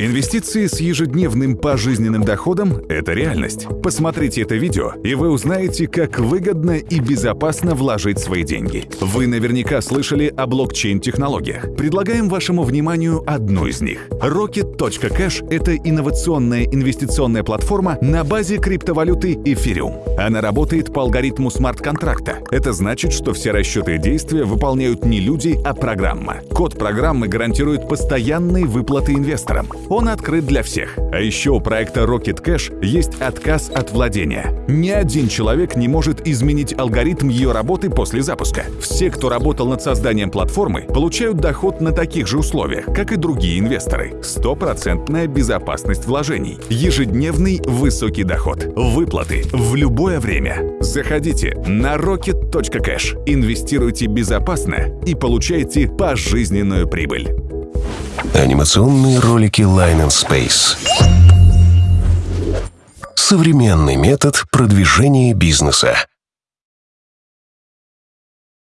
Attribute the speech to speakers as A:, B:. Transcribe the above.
A: Инвестиции с ежедневным пожизненным доходом – это реальность. Посмотрите это видео, и вы узнаете, как выгодно и безопасно вложить свои деньги. Вы наверняка слышали о блокчейн-технологиях. Предлагаем вашему вниманию одну из них. Rocket.cash – это инновационная инвестиционная платформа на базе криптовалюты Ethereum. Она работает по алгоритму смарт-контракта. Это значит, что все расчеты и действия выполняют не люди, а программа. Код программы гарантирует постоянные выплаты инвесторам. Он открыт для всех. А еще у проекта Rocket Cash есть отказ от владения. Ни один человек не может изменить алгоритм ее работы после запуска. Все, кто работал над созданием платформы, получают доход на таких же условиях, как и другие инвесторы. Стопроцентная безопасность вложений. Ежедневный высокий доход. Выплаты в любое время. Заходите на rocket.cash, инвестируйте безопасно и получайте пожизненную прибыль.
B: Анимационные ролики Line and Space. Современный метод продвижения бизнеса.